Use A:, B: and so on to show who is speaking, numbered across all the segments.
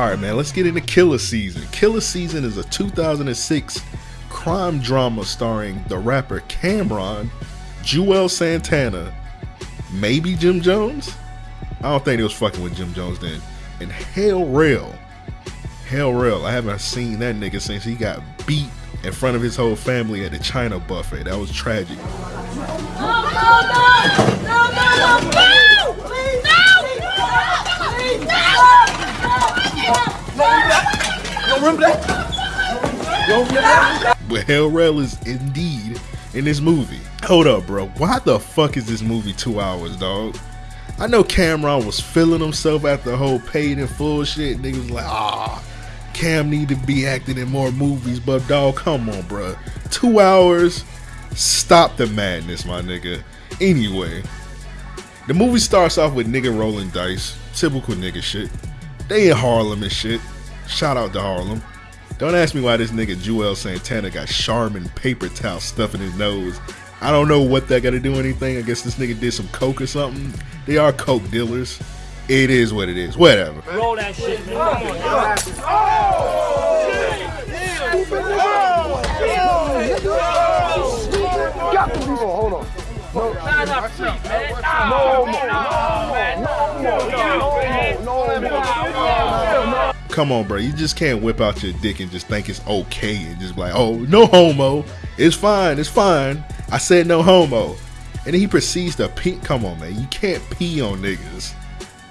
A: All right, man, let's get into Killer Season. Killer Season is a 2006 crime drama starring the rapper Cam'ron, Juelz Santana, maybe Jim Jones. I don't think they was fucking with Jim Jones then. And Hell Rell. Hell Rell. I haven't seen that nigga since he got beat in front of his whole family at the China buffet. That was tragic.
B: No, no, no!
A: But Hell Rell is indeed in this movie. Hold up, bro. Why the fuck is this movie two hours, dog? I know Cameron was feeling himself after the whole paid in full shit. Niggas like, ah, Cam need to be acting in more movies, but dog, come on, bro. Two hours, stop the madness, my nigga. Anyway, the movie starts off with nigga rolling dice, typical nigga shit. They in Harlem and shit. Shout out to Harlem. Don't ask me why this nigga Juelz Santana got Charmin paper towel stuff in his nose. I don't know what that got to do anything. I guess this nigga did some coke or something. They are coke dealers. It is what it is. Whatever.
C: Roll that shit, man. Come on, yo.
D: Got to be hold on. No,
C: Nah, nah, free, man.
D: no,
C: Nah,
D: no,
C: nah, man.
D: no, no, no, no, no.
A: Come on, bro. You just can't whip out your dick and just think it's okay and just be like, oh, no homo. It's fine. It's fine. I said no homo. And then he proceeds to pee. Come on, man. You can't pee on niggas.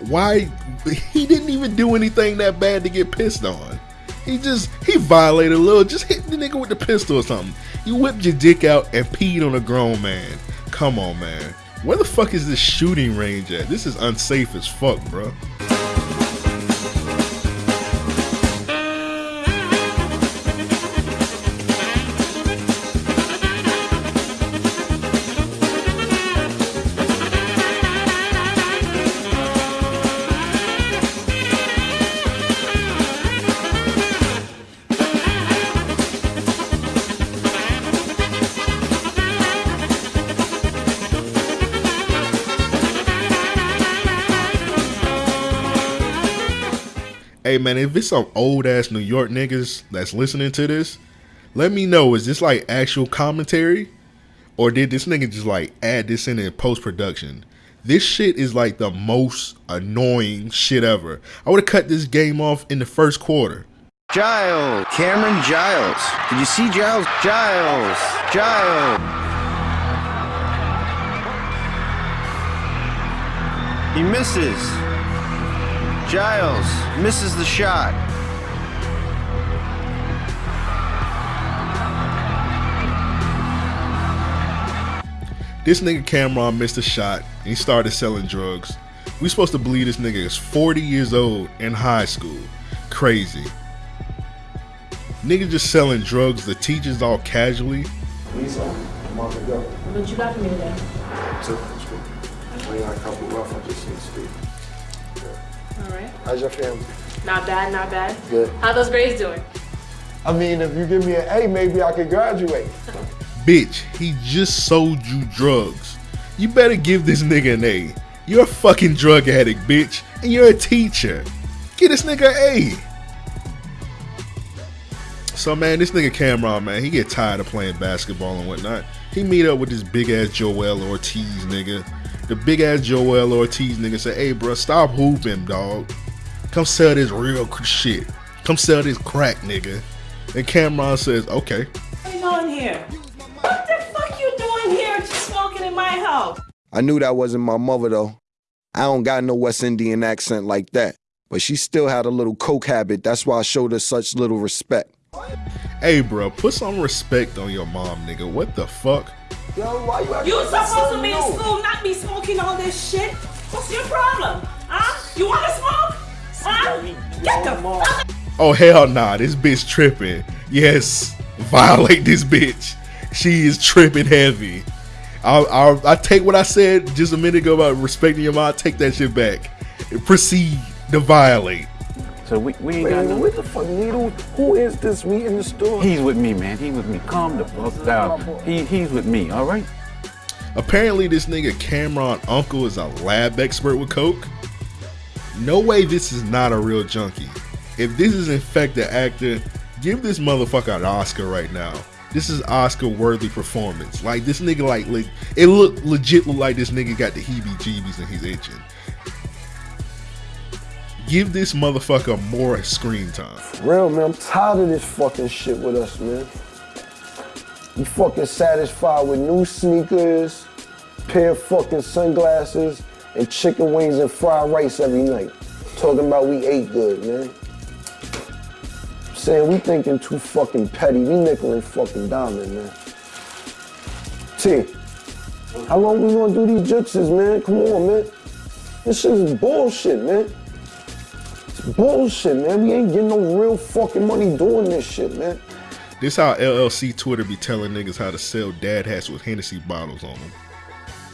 A: Why? He didn't even do anything that bad to get pissed on. He just, he violated a little. Just hit the nigga with the pistol or something. You whipped your dick out and peed on a grown man. Come on, man. Where the fuck is this shooting range at? This is unsafe as fuck, bro. Hey man, if it's some old ass New York niggas that's listening to this, let me know. Is this like actual commentary? Or did this nigga just like add this in in post production? This shit is like the most annoying shit ever. I would have cut this game off in the first quarter.
E: Giles, Cameron Giles. Did you see Giles? Giles, Giles. He misses. Giles misses the shot.
A: This nigga Cameron missed a shot and he started selling drugs. We supposed to believe this nigga is 40 years old in high school. Crazy. Nigga just selling drugs, the teachers all casually.
D: Lisa, I'm on the go.
F: What you got for me today?
D: Took this week. We got a couple rough, I just need to speak.
F: All right.
D: How's your family?
F: Not bad, not bad.
D: Good.
F: How those grades doing?
D: I mean, if you give me an A, maybe I could graduate.
A: Bitch, he just sold you drugs. You better give this nigga an A. You're a fucking drug addict, bitch, and you're a teacher. Get this nigga an A. So man, this nigga Cameron, man, he get tired of playing basketball and whatnot. He meet up with this big ass Joel Ortiz nigga. The big ass Joel Ortiz nigga say, "Hey, bro, stop hooping, dog. Come sell this real shit. Come sell this crack, nigga." And Cameron says, "Okay."
G: What you doing here? What the fuck you doing here just smoking in my house?
E: I knew that wasn't my mother though. I don't got no West Indian accent like that. But she still had a little coke habit. That's why I showed her such little respect.
A: Hey, bro, put some respect on your mom, nigga. What the fuck?
D: Yo, why you acting
G: You
D: like
G: supposed
D: so
G: to be in school, not be smoking all this shit. What's your problem? Huh? You want to smoke? Huh? Get the fuck
A: Oh hell nah, this bitch tripping. Yes, violate this bitch. She is tripping heavy. I'll, I'll, I take what I said just a minute ago about respecting your mom. Take that shit back. Proceed to violate.
H: So we, we ain't got no.
D: what the fuck, Needle? Who is this we in the store?
H: He's with me, man. He with me. Calm the fuck down. He he's with me. All right.
A: Apparently, this nigga Cameron uncle is a lab expert with coke. No way, this is not a real junkie. if this is in fact the actor, give this motherfucker an Oscar right now. This is Oscar worthy performance. Like this nigga, like, like it look legit look like this nigga got the heebie-jeebies and he's itching. Give this motherfucker more screen time.
D: Real, man, I'm tired of this fucking shit with us, man. You fucking satisfied with new sneakers, pair of fucking sunglasses, and chicken wings and fried rice every night. Talking about we ate good, man. Saying we thinking too fucking petty. We nickel and fucking diamond, man. T, how long we gonna do these jutses, man? Come on, man. This shit is bullshit, man. Bullshit, man. We ain't getting no real fucking money doing this shit, man.
A: This how LLC Twitter be telling niggas how to sell dad hats with Hennessy bottles on them.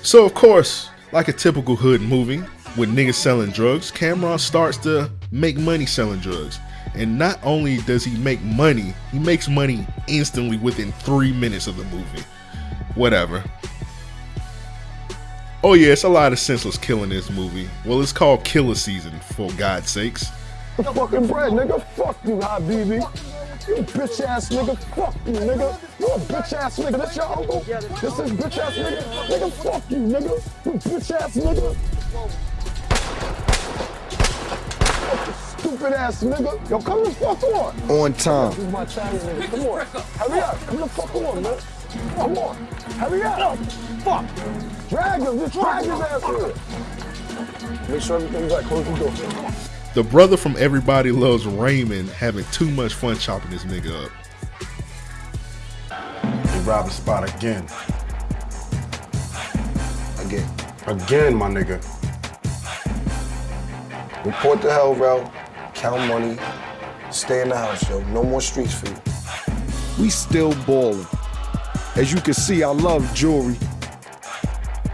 A: So of course, like a typical hood movie, with niggas selling drugs, Cameron starts to make money selling drugs. And not only does he make money, he makes money instantly within three minutes of the movie. Whatever. Oh yeah, it's a lot of senseless killing in this movie. Well, it's called Killer Season, for God's sakes.
D: The fucking bread, nigga. Fuck you, Habibi. You bitch ass nigga. Fuck you, nigga. You a bitch ass nigga. This your uncle? This is bitch ass nigga. Nigga, fuck you, nigga. You bitch ass nigga. Stupid ass nigga. Yo, come the fuck on.
E: On time.
D: This is my Chinese nigga. Come on. Hurry up. Come the fuck on, man. Come on. Hurry up. Fuck. Drag him. Just drag his ass here. Make sure everything's right. Close the door.
A: The brother from Everybody Loves Raymond having too much fun chopping this nigga up.
I: We robbed the spot again.
E: Again.
I: Again, my nigga.
D: Report to hell, Rel. Count money. Stay in the house, yo. No more streets for you.
E: We still ballin'. As you can see, I love jewelry.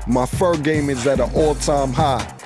E: My fur game is at an all-time high.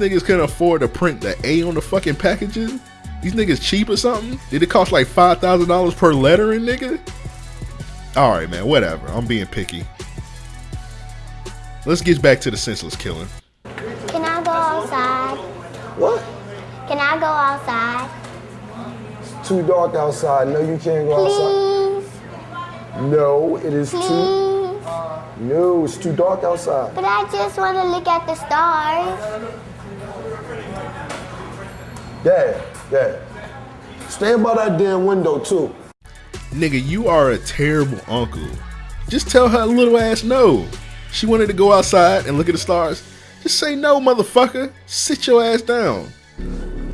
A: Niggas couldn't afford to print the A on the fucking packaging. These niggas cheap or something? Did it cost like five thousand dollars per lettering, nigga? All right, man. Whatever. I'm being picky. Let's get back to the senseless killing.
J: Can I go outside?
D: What?
J: Can I go outside?
D: It's too dark outside. No, you can't go outside.
J: Please,
D: No, it is too.
J: please.
D: No, it's too dark outside.
J: But I just want to look at the stars.
D: Dad, Dad. Stand by that damn window too.
A: Nigga, you are a terrible uncle. Just tell her little ass no. She wanted to go outside and look at the stars. Just say no, motherfucker. Sit your ass down.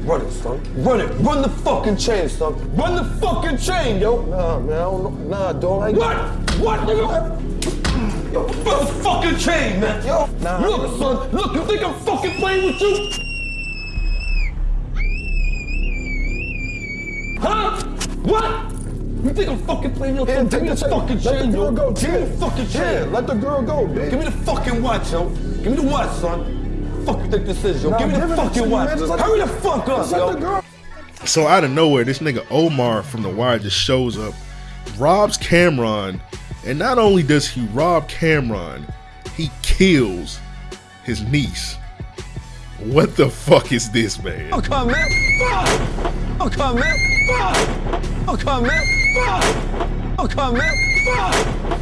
D: Run it, son. Run it. Run the fucking chain, son. Run the fucking chain, yo. Nah, man, I don't know. Nah, dog. What? What, nigga? Yo, run the fucking chain, man. Yo, nah. Look, son. Look, you think I'm fucking playing with you? Huh? What? You think I'm fucking playing your son? Give me the fucking chain, yo. Go. Give me the fucking chain. Let the girl go, bitch. Give me the fucking watch, yo. Give me the watch, son. Fuck you think this is, yo?
I: Nah,
D: Give me the fucking watch.
I: man. Just let
D: Hurry
I: the-
D: the fuck up, yo.
A: So out of nowhere, this nigga Omar from The Wire just shows up, robs Cameron, and not only does he rob Cameron, he kills his niece. What the fuck is this, man?
D: Oh, I'm coming. Fuck! Oh, I'm coming. Fuck! I'm coming. Fuck! I'm coming. Fuck!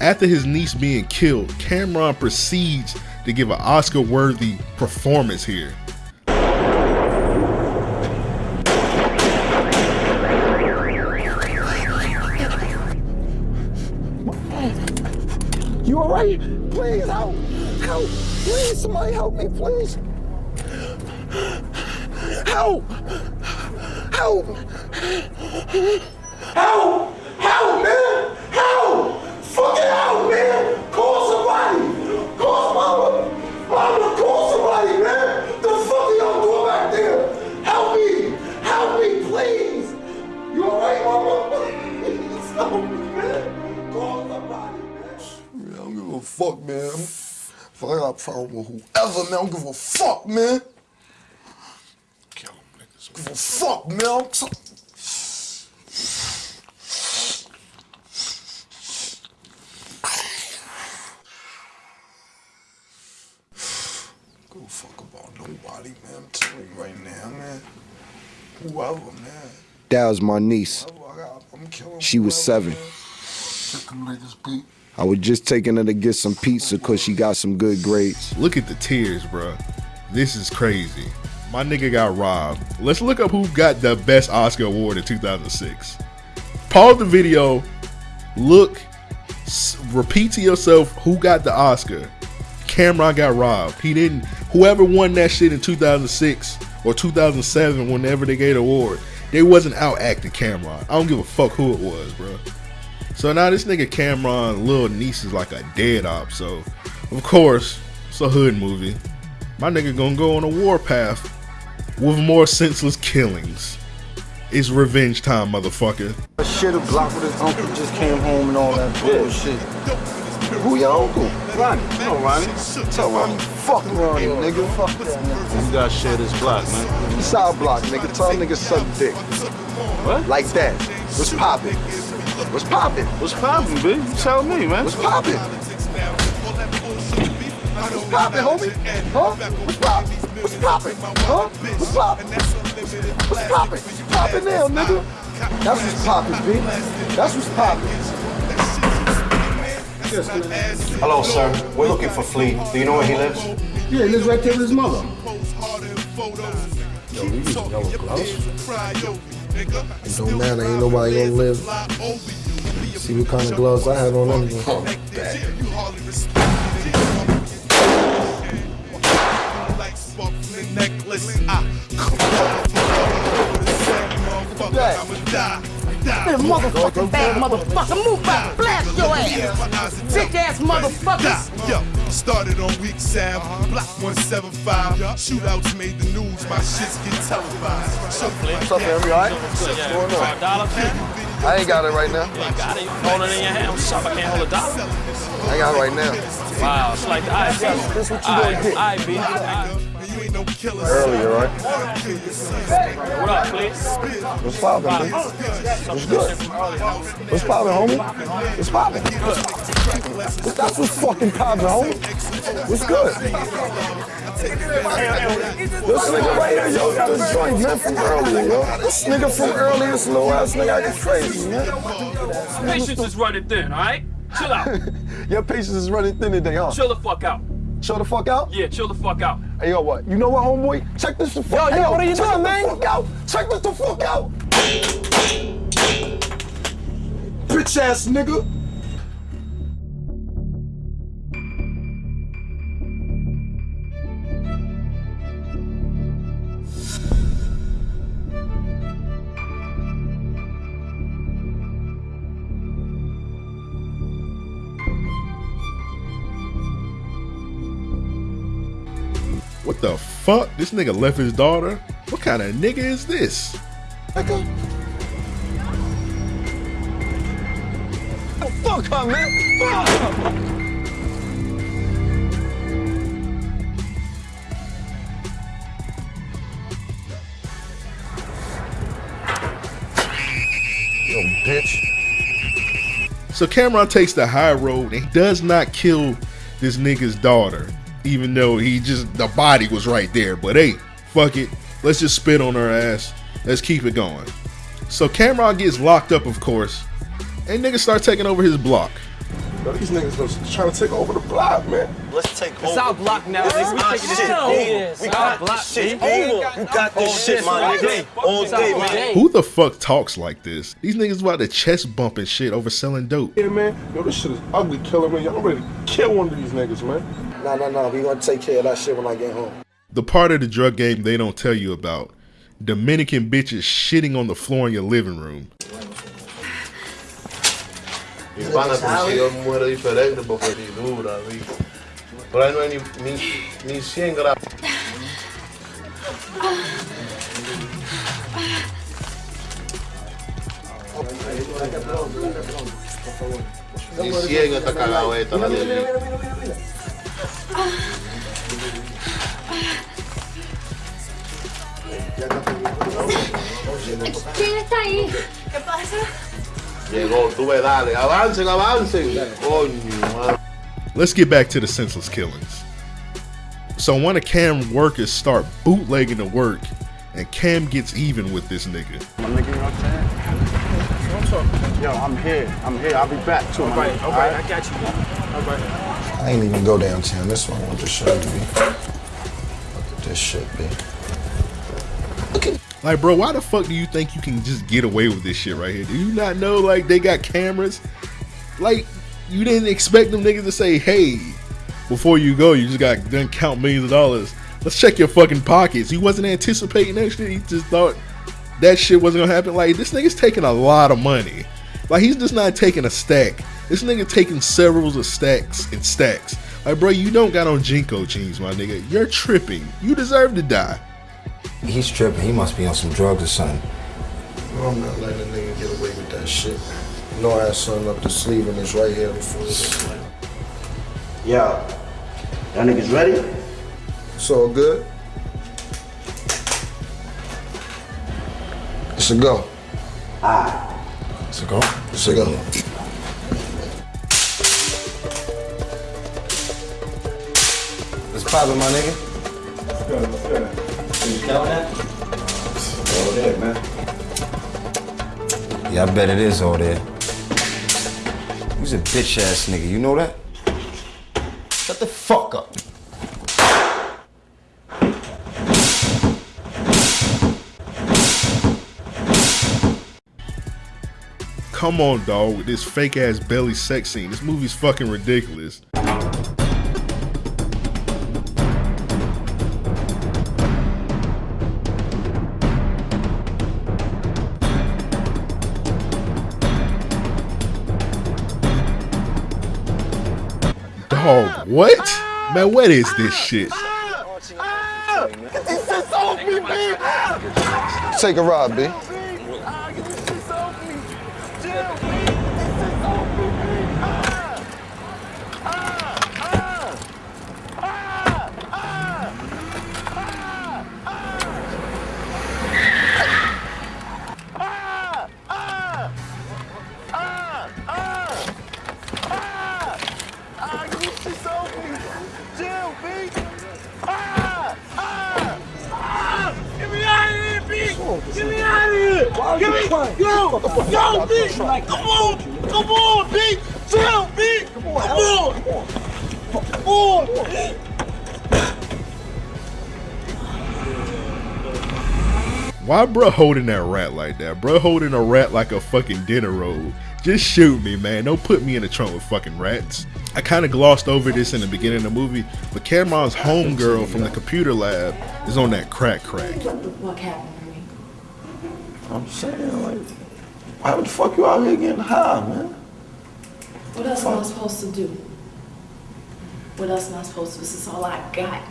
A: After his niece being killed, Cameron proceeds to give an Oscar worthy performance here.
D: You all right? Please help! Help! Please, somebody help me, please! Help! Help! Help! Help, man! Help! Fucking help, man! Call somebody! Call mama! Mama, call somebody, man! The fuck are y'all doing back there? Help me! Help me, please! You alright, mama? Please help me, man! Call somebody, man! Man, I don't give a fuck, man. If I got a problem with whoever, man, I don't give a fuck, man!
A: Kill them niggas.
D: Give a fuck, man! I'm so- Give a fuck about nobody, man. I'm telling you right now, man. Whoever, man.
E: That was my niece.
D: Whoever I got, I'm killing
E: She was seven.
D: man. Check them niggas beat.
E: I was just taking her to get some pizza because she got some good grades.
A: Look at the tears, bruh. This is crazy. My nigga got robbed. Let's look up who got the best Oscar award in 2006. Pause the video. Look. repeat to yourself who got the Oscar. Cameron got robbed. He didn't. Whoever won that shit in 2006 or 2007, whenever they gave the award, they wasn't out acting Cameron. I don't give a fuck who it was, bro. So now this nigga Cameron, little niece is like a dead op. So, of course, it's a hood movie. My nigga gonna go on a warpath with more senseless killings. It's revenge time, motherfucker.
D: Shit a block with his uncle just came home and all that bullshit. Who your uncle? Ronnie. No, Ronnie. Tell Ronnie, fuck Ronnie, nigga. Fuck that nigga.
H: You gotta share this block, man.
D: Side block, nigga. Tell niggas suck dick.
H: What?
D: Like that. What's poppin'? What's poppin'?
H: What's poppin', B? You tell me, man.
D: What's poppin'? What's poppin', homie? Huh? What's poppin'? What's poppin'? Huh? What's poppin'? What's poppin'? Poppin' now, nigga. That's what's poppin', B. That's what's poppin'.
I: Hello, sir. We're looking for Flea. Do you know where he lives?
K: Yeah, he lives right there with his mother.
D: Yo, we use yellow gloves. It don't matter, ain't nobody gonna live. See what kind of gloves I had on anyway.
G: Oh, That motherfucking bad motherfucker, move back, blast your ass. Bitch ass motherfuckers.
L: Yo, started on week seven, block 175. Shootouts made the news, my shits get televised.
D: What's up, Henry? All right? What's going on?
C: Dollar
D: I ain't got it right now.
C: You got it. You hold it in your hand. What's up? I can't hold a dollar.
D: I ain't got it right now.
C: Wow, it's like the IB.
D: This what you gonna get.
C: IB.
L: You ain't no killer.
D: Earlier, right?
C: What up, please?
D: What's poppin', man? What's good? What's poppin', homie? What's poppin'? What's, that's what's fucking poppin', homie. What's good? This nigga right here, yo, got a joint, man, from earlier, yo. This nigga from earlier, this little ass nigga acting crazy, man.
C: Patience is running thin, all right? Chill out.
D: Your patience is running thin today, huh?
C: Chill the fuck out.
D: Chill the fuck out?
C: Yeah, chill the fuck out.
D: Hey, yo, what? You know what, homeboy? Check this the fuck
G: Yo,
D: hey,
G: yo, what are you
D: check
G: doing, man?
D: the fuck out. Check this the fuck out. Bitch ass nigga.
A: Fuck? This nigga left his daughter? What kind of nigga is this?
D: Nigga. Oh, fuck her, man. Fuck her. Yo, bitch.
A: So Cameron takes the high road and he does not kill this nigga's daughter, even though he just the body was right there. But hey, fuck it. Let's just spit on her ass. Let's keep it going. So Cameron gets locked up, of course, and niggas start taking over his block.
D: Yo, these niggas was trying to take over the block, man.
M: Let's take
C: It's our block now, nigga. We taking this shit over.
M: We got
C: block,
M: this shit,
C: B.
M: B. You got this shit, my nigga. All day, man.
A: Who the fuck talks like this? These niggas about to chest bump and shit over selling dope.
D: Yeah, man. Yo, this shit is ugly, killer, man. Y'all ready to kill one of these niggas, man. Nah, nah, nah. We gonna take care of that shit when I get home.
A: The part of the drug game they don't tell you about. Dominican bitches shitting on the floor in your living room.
N: Mi pana consiguió muere diferente porque ni dura, vi. Por ahí no hay ni, ni, ni 100 gramos. Ni 100 esta cagadeta, la de
J: ¿Quién está ahí?
F: ¿Qué pasa?
N: Llegó, tú ves, dale, avancen, avancen. Coño.
A: Let's get back to the senseless killings. So one of Cam workers start bootlegging the work, and Cam gets even with this nigga.
H: My nigga, you know what I'm saying? Yo, I'm here. I'm here. I'll be back too.
C: All
H: my
C: right,
H: nigga,
C: all right, I got you. All right.
D: I ain't even go downtown. This one I want to show you, B. Look at this shit, B.
A: Like, bro, why the fuck do you think you can just get away with this shit right here? Do you not know, like, they got cameras? Like, you didn't expect them niggas to say, hey, before you go, you just got done count millions of dollars. Let's check your fucking pockets. He wasn't anticipating that shit. He just thought that shit wasn't gonna happen. Like, this nigga's taking a lot of money. Like, he's just not taking a stack. This nigga taking several of stacks and stacks. Like, bro, you don't got on JNCO jeans, my nigga. You're tripping. You deserve to die.
O: He's tripping. He must be on some drugs or something.
D: I'm not letting a nigga get away with that shit. You know I had something up the sleeve and it's right here before this.
K: Yo, y'all niggas ready?
D: It's all good. It's a go.
K: Ah.
D: It's a go. It's a go.
O: Let's pop it, my nigga.
K: You count that? All there, man.
O: Yeah, I bet it is all there. He's a bitch ass nigga, you know that? Shut the fuck up.
A: Come on, dog, with this fake ass belly sex scene. This movie's fucking ridiculous. Dog, what? Man, what is this shit?
D: Take a ride, B.
B: Get me out of here, B! Get me out of here! Get me, yo, yo, B! Come on, come on, B! Chill, B! Come on, come on, B!
A: Why bruh holding that rat like that? Bruh holding a rat like a fucking dinner roll. Just shoot me, man. Don't put me in the trunk with fucking rats. I kind of glossed over this in the beginning of the movie, but Cameron's homegirl from the computer lab is on that crack crack.
F: What happened to me?
D: I'm saying, like, why the fuck you out here getting high, man?
F: What else am I supposed to do? What else am I supposed to do? This is all I got.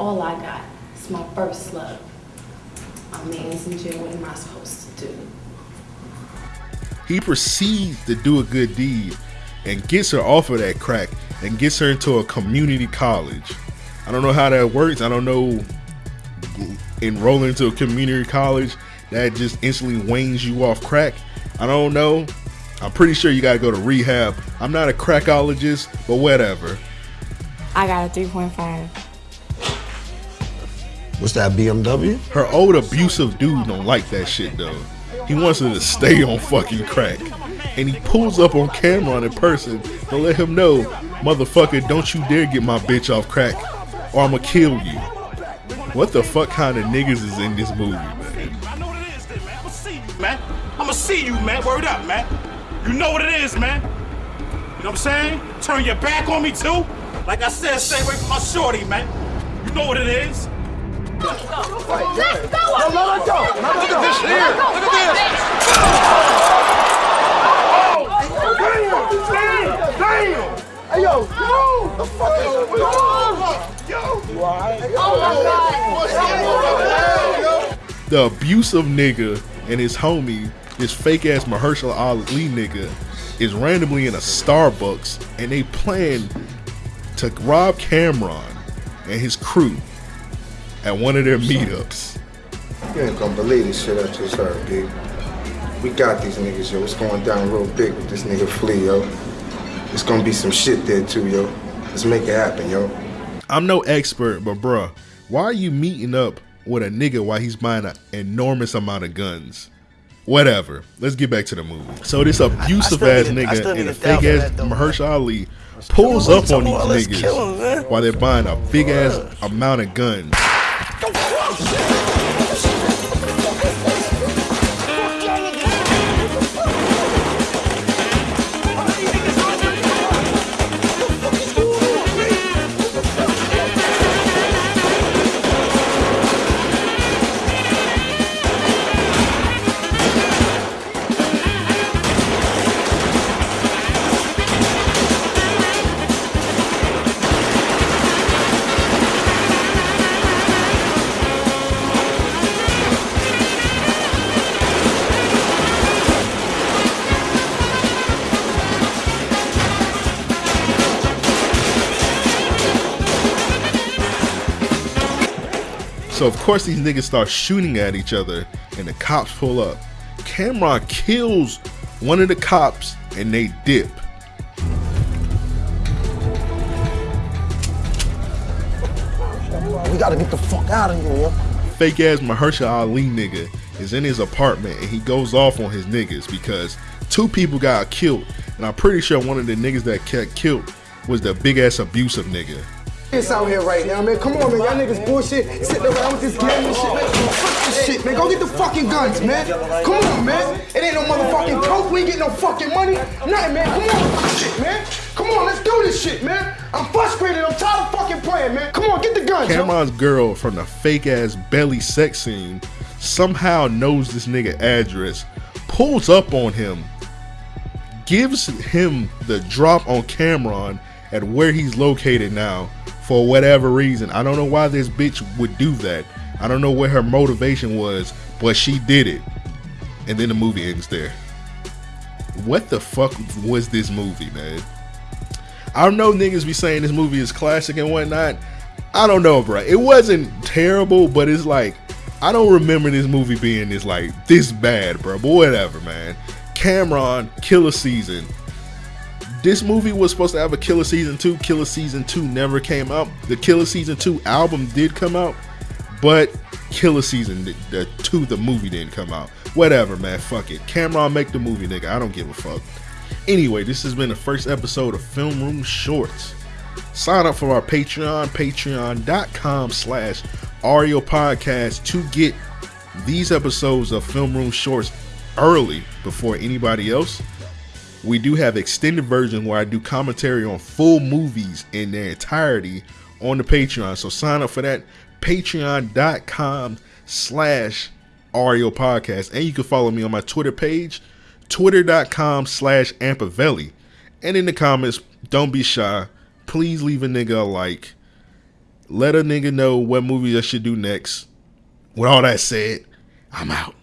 F: All I got. It's my first love. My man's in jail. What am I supposed to do?
A: He proceeds to do a good deed and gets her off of that crack and gets her into a community college. I don't know how that works. I don't know enrolling into a community college that just instantly wanes you off crack. I don't know. I'm pretty sure you gotta go to rehab. I'm not a crackologist, but whatever.
F: I got a 3.5.
D: What's that, BMW?
A: Her old abusive dude don't like that shit though. He wants her to stay on fucking crack. And he pulls up on Cameron in person to let him know, motherfucker, don't you dare get my bitch off crack or I'ma kill you. What the fuck kind of niggas is in this movie, man?
P: man. I'ma see you, man. Word up, man. You know what it is, man. You know what I'm saying? Turn your back on me too. Like I said, stay away from my shorty, man. You know what it is.
B: Let's go!
P: Let's No,
B: let her go!
P: Look at this here. Look
B: at this.
P: Damn!
B: Hey, yo, yo! The fuck is going on? Oh, my God!
A: The abusive nigga and his homie, this fake ass Mahershala Ali nigga, is randomly in a Starbucks and they plan to rob Cameron and his crew at one of their meetups.
Q: You ain't gonna believe this shit I just heard, big. We got these niggas, yo. It's going down real big with this nigga Flea, yo. It's gonna be some shit there too, yo. Let's make it happen, yo.
A: I'm no expert, but bruh, why are you meeting up with a nigga while he's buying an enormous amount of guns? Whatever. Let's get back to the movie. So this abusive ass
B: need-
A: nigga and a fake ass
B: though,
A: Mahershala Ali pulls up on these
B: him,
A: niggas while they're buying a big ass amount of guns. So of course these niggas start shooting at each other and the cops pull up. Cameron kills one of the cops and they dip.
D: We gotta get the fuck out of here, yo.
A: Fake ass Mahershala Ali nigga is in his apartment and he goes off on his niggas because two people got killed. And I'm pretty sure one of the niggas that got killed was the big ass abusive nigga.
Q: It's out here right now, man. Come on, man. Y'all niggas bullshit. Sitting around with this game and shit, man. Fuck this shit, man. Go get the fucking guns, man. Come on, man. It ain't no motherfucking coke. We ain't getting no fucking money. Nothing, man. Come on shit, man. Come on, let's do this shit, man. I'm frustrated. I'm tired of fucking playing, man. Come on, get the guns, yo.
A: Cameron's girl from the fake ass belly sex scene somehow knows this nigga address, pulls up on him, gives him the drop on Cameron at where he's located now for whatever reason. I don't know why this bitch would do that. I don't know what her motivation was, but she did it. And then the movie ends there. What the fuck was this movie, man? I know niggas be saying this movie is classic and whatnot. I don't know, bro. It wasn't terrible, but it's like I don't remember this movie being this like this bad, bro. But whatever, man. Cameron, Killer Season. This movie was supposed to have a Killer Season 2. Killer Season 2 never came out. The Killer Season 2 album did come out, but Killer Season the, the 2 the movie didn't come out. Whatever, man. Fuck it. Cameron make the movie, nigga. I don't give a fuck. Anyway, this has been the first episode of Film Room Shorts. Sign up for our Patreon, patreon.com slash Ario Podcast to get these episodes of Film Room Shorts early before anybody else. We do have extended version where I do commentary on full movies in their entirety on the Patreon. So sign up for that. Patreon.com slash Ario Podcast. And you can follow me on my Twitter page, twitter.com slash Ampavelli. And in the comments, don't be shy. Please leave a nigga a like. Let a nigga know what movies I should do next. With all that said, I'm out.